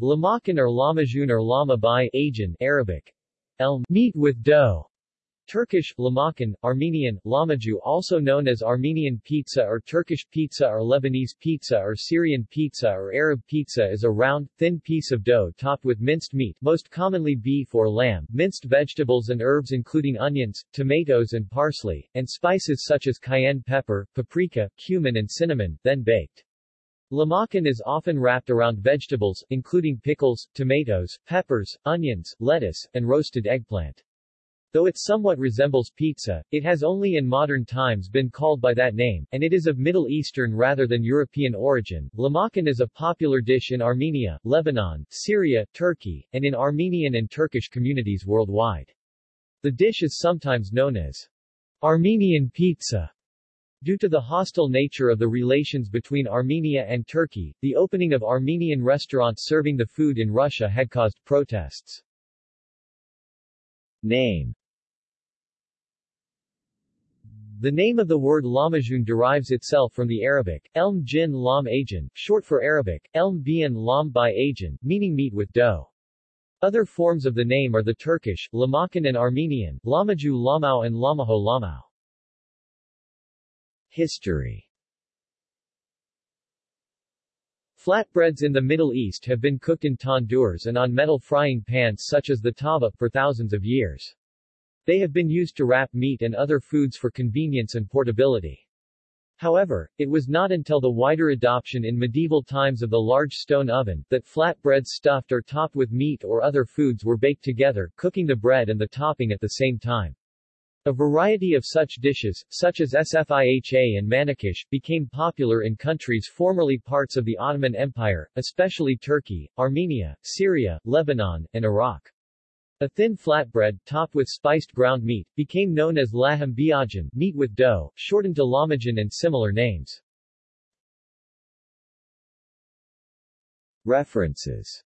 Lahmacun or Lahmajoun or Lama by Ajan Arabic. El meat with dough. Turkish, Lahmacun, Armenian, Lamaju also known as Armenian pizza or Turkish pizza or Lebanese pizza or Syrian pizza or Arab pizza is a round, thin piece of dough topped with minced meat most commonly beef or lamb, minced vegetables and herbs including onions, tomatoes and parsley, and spices such as cayenne pepper, paprika, cumin and cinnamon, then baked. Lahmacun is often wrapped around vegetables, including pickles, tomatoes, peppers, onions, lettuce, and roasted eggplant. Though it somewhat resembles pizza, it has only in modern times been called by that name, and it is of Middle Eastern rather than European origin. Lahmacun is a popular dish in Armenia, Lebanon, Syria, Turkey, and in Armenian and Turkish communities worldwide. The dish is sometimes known as Armenian pizza Due to the hostile nature of the relations between Armenia and Turkey, the opening of Armenian restaurants serving the food in Russia had caused protests. Name The name of the word Lahmajoun derives itself from the Arabic, elm jin lam ajan, short for Arabic, elm bien lam by ajan, meaning meat with dough. Other forms of the name are the Turkish, Lahmacun and Armenian, Lamaju Lamau and Lamaho Lamau. History Flatbreads in the Middle East have been cooked in tandoors and on metal frying pans such as the tava for thousands of years. They have been used to wrap meat and other foods for convenience and portability. However, it was not until the wider adoption in medieval times of the large stone oven, that flatbreads stuffed or topped with meat or other foods were baked together, cooking the bread and the topping at the same time. A variety of such dishes, such as sfiha and manakish, became popular in countries formerly parts of the Ottoman Empire, especially Turkey, Armenia, Syria, Lebanon, and Iraq. A thin flatbread, topped with spiced ground meat, became known as laham biajan, meat with dough, shortened to lamajan and similar names. References